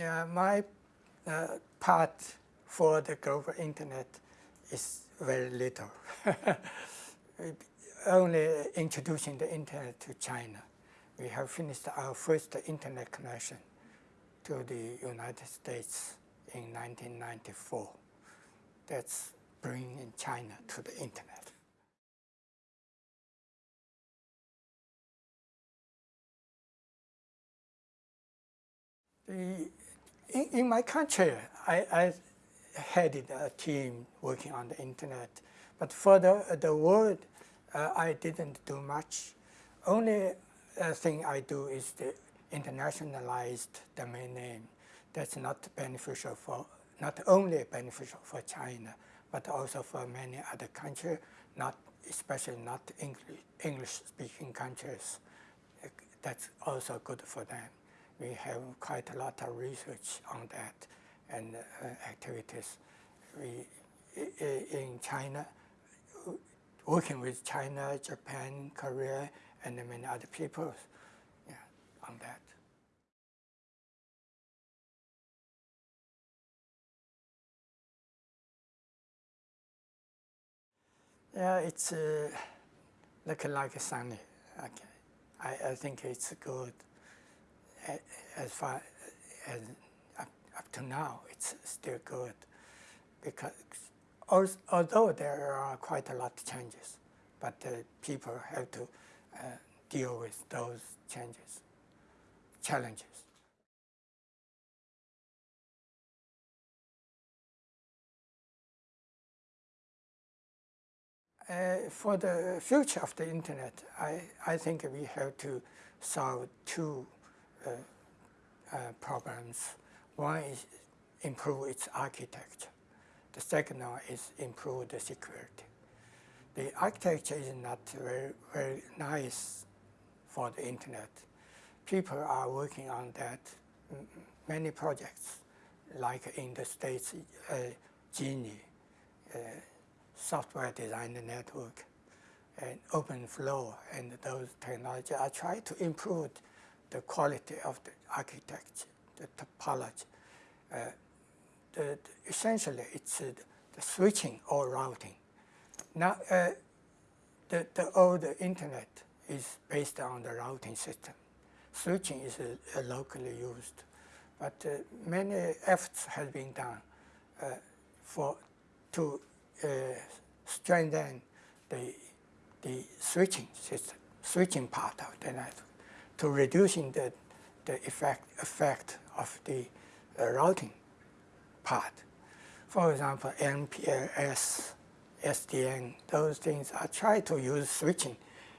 Yeah, my uh, part for the global internet is very little. Only introducing the internet to China. We have finished our first internet connection to the United States in 1994. That's bringing China to the internet. The, in, in my country, I, I headed a team working on the internet. But for the, the world, uh, I didn't do much. Only uh, thing I do is the internationalized domain name. That's not beneficial for, not only beneficial for China, but also for many other countries, not especially not English-speaking countries. That's also good for them. We have quite a lot of research on that and uh, activities. We, in China, working with China, Japan, Korea, and many other people yeah, on that. Yeah, it's uh, looking like sunny. Okay. I, I think it's good as far as up, up to now, it's still good because although there are quite a lot of changes, but people have to uh, deal with those changes, challenges. Uh, for the future of the internet, I, I think we have to solve two problems. One is improve its architecture. The second one is improve the security. The architecture is not very, very nice for the internet. People are working on that, many projects, like in the States, uh, GENI, uh, software design network, and OpenFlow, and those technologies are trying to improve the quality of the architecture, the topology. Uh, the, the, essentially, it's uh, the switching or routing. Now, uh, the, the old internet is based on the routing system. Switching is uh, locally used, but uh, many efforts have been done uh, for to strengthen the the switching system, switching part of the network to reducing the, the effect, effect of the uh, routing part. For example, MPLS, SDN, those things are trying to use switching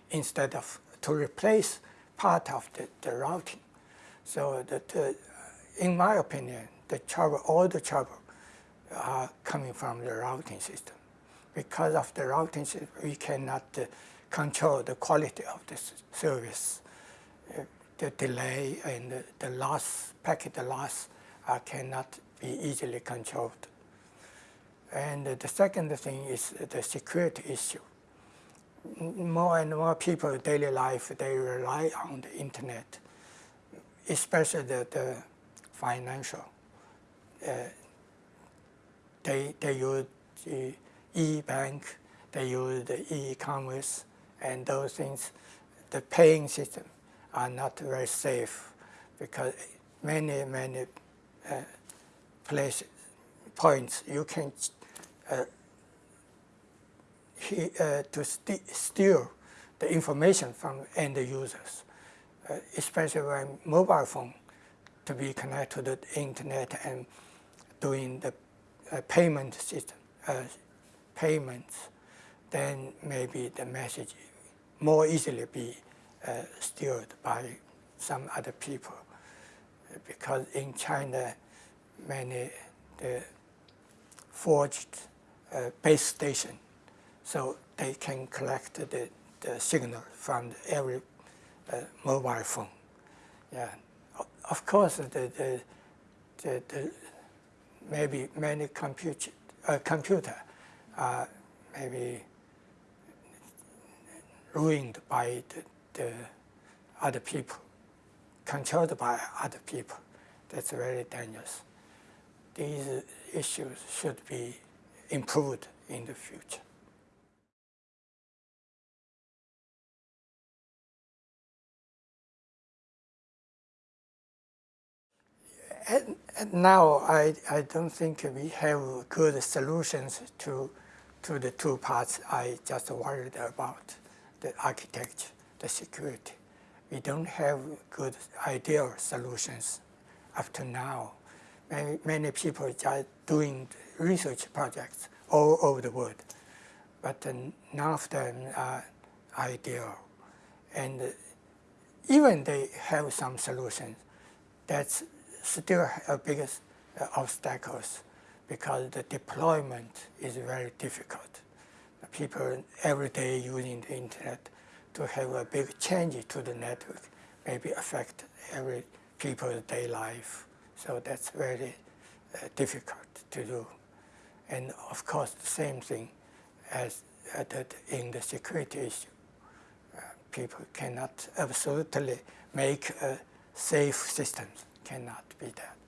instead of to replace part of the, the routing. So that, uh, in my opinion, the trouble, all the trouble are coming from the routing system. Because of the routing system, we cannot uh, control the quality of the service the delay and the, loss, packet loss uh, cannot be easily controlled. And the second thing is the security issue. More and more people daily life, they rely on the internet, especially the, the financial. Uh, they, they use the e-bank, they use the e-commerce, and those things, the paying system are not very safe because many, many uh, places, points you can uh, he, uh, to st steal the information from end users, uh, especially when mobile phone to be connected to the internet and doing the uh, payment system, uh, payments, then maybe the message more easily be steered by some other people because in China many the forged uh, base station so they can collect the, the signal from every uh, mobile phone. Yeah, of course the, the, the, the maybe many compute, uh, computer are maybe ruined by the, the other people, controlled by other people. That's very dangerous. These issues should be improved in the future. And, and now I, I don't think we have good solutions to, to the two parts I just worried about, the architecture, the security. We don't have good ideal solutions up to now. Many, many people are doing research projects all over the world, but none of them are ideal. And even they have some solutions, that's still a biggest uh, obstacles because the deployment is very difficult. People every day using the internet to have a big change to the network maybe affect every people's day life. So that's very uh, difficult to do. And of course, the same thing as uh, that in the security issue. Uh, people cannot absolutely make a safe system cannot be that.